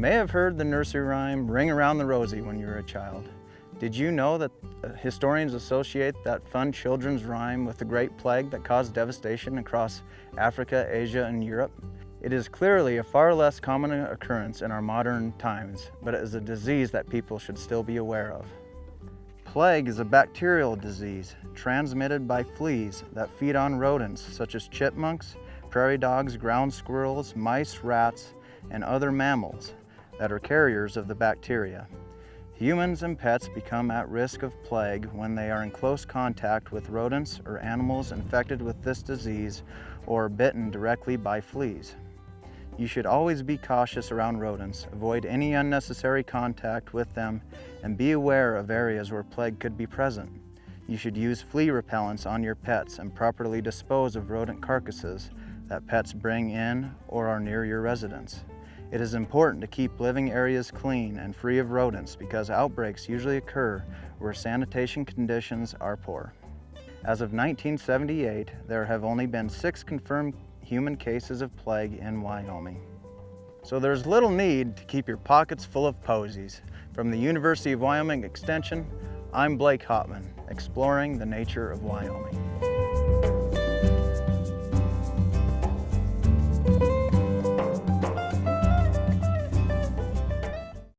may have heard the nursery rhyme, Ring Around the Rosie, when you were a child. Did you know that uh, historians associate that fun children's rhyme with the Great Plague that caused devastation across Africa, Asia, and Europe? It is clearly a far less common occurrence in our modern times, but it is a disease that people should still be aware of. Plague is a bacterial disease transmitted by fleas that feed on rodents such as chipmunks, prairie dogs, ground squirrels, mice, rats, and other mammals that are carriers of the bacteria. Humans and pets become at risk of plague when they are in close contact with rodents or animals infected with this disease or bitten directly by fleas. You should always be cautious around rodents, avoid any unnecessary contact with them, and be aware of areas where plague could be present. You should use flea repellents on your pets and properly dispose of rodent carcasses that pets bring in or are near your residence. It is important to keep living areas clean and free of rodents because outbreaks usually occur where sanitation conditions are poor. As of 1978, there have only been six confirmed human cases of plague in Wyoming. So there's little need to keep your pockets full of posies. From the University of Wyoming Extension, I'm Blake Hopman, exploring the nature of Wyoming.